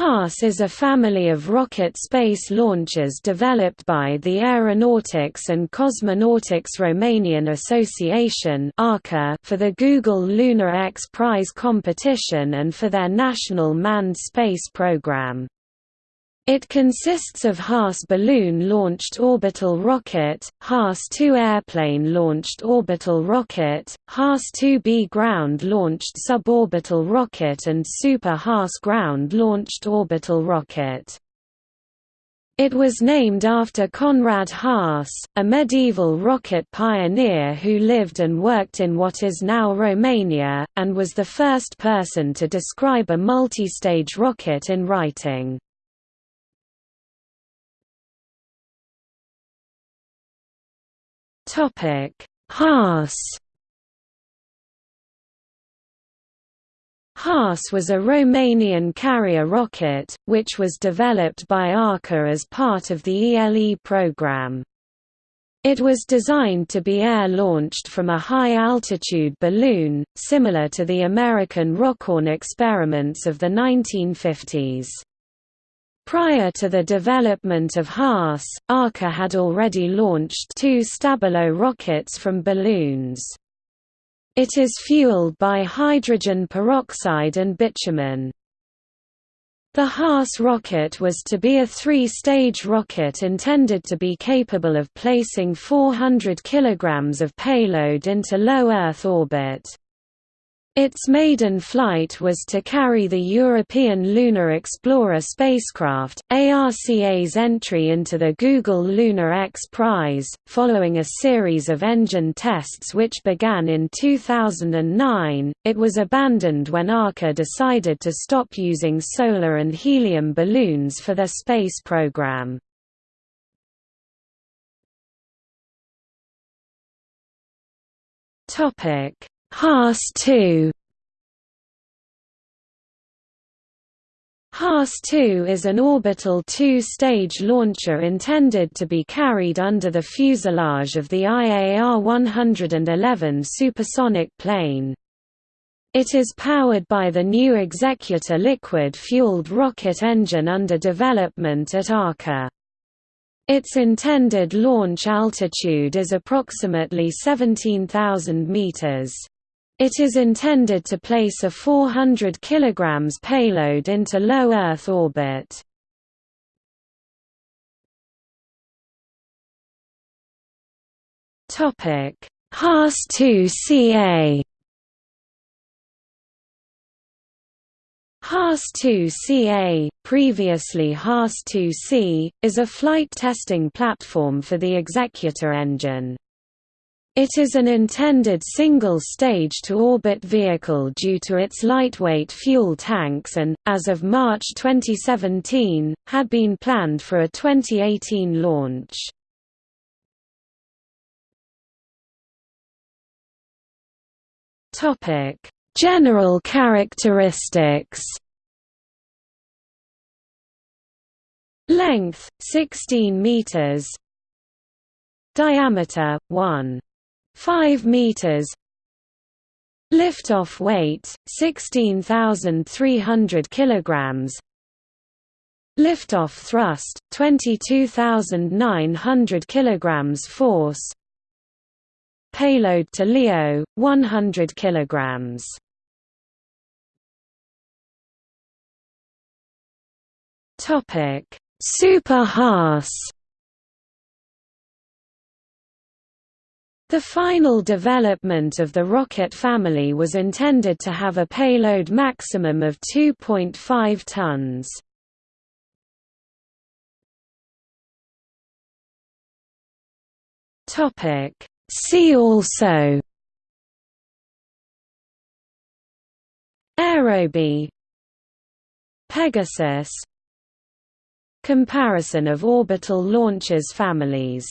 Haas is a family of rocket space launchers developed by the Aeronautics and Cosmonautics Romanian Association for the Google Lunar X Prize competition and for their national manned space program. It consists of Haas balloon-launched orbital rocket, Haas-2 airplane-launched orbital rocket, Haas-2B ground-launched suborbital rocket and Super Haas ground-launched orbital rocket. It was named after Konrad Haas, a medieval rocket pioneer who lived and worked in what is now Romania, and was the first person to describe a multi-stage rocket in writing. Topic: Haas. Haas was a Romanian carrier rocket, which was developed by ARCA as part of the ELE program. It was designed to be air-launched from a high-altitude balloon, similar to the American Rockoon experiments of the 1950s. Prior to the development of Haas, ARCA had already launched two Stabilo rockets from balloons. It is fueled by hydrogen peroxide and bitumen. The Haas rocket was to be a three-stage rocket intended to be capable of placing 400 kg of payload into low Earth orbit. Its maiden flight was to carry the European Lunar Explorer spacecraft, ARCA's entry into the Google Lunar X Prize, following a series of engine tests which began in 2009. It was abandoned when ARCA decided to stop using solar and helium balloons for their space program. Topic Haas-2 Haas-2 is an orbital two-stage launcher intended to be carried under the fuselage of the IAR-111 supersonic plane. It is powered by the new Executor liquid-fueled rocket engine under development at ARCA. Its intended launch altitude is approximately 17,000 meters. It is intended to place a 400 kg payload into low Earth orbit. Haas-2CA Haas-2CA, previously Haas-2C, is a flight testing platform for the Executor engine. It is an intended single-stage to orbit vehicle due to its lightweight fuel tanks and, as of March 2017, had been planned for a 2018 launch. General characteristics Length 16 meters. Diameter 1 5 meters. Liftoff weight 16300 kilograms. Liftoff thrust 22900 kilograms force. Payload to LEO 100 kilograms. Topic. Super Haas The final development of the rocket family was intended to have a payload maximum of 2.5 tons. Topic See also Aerobee Pegasus Comparison of orbital launchers families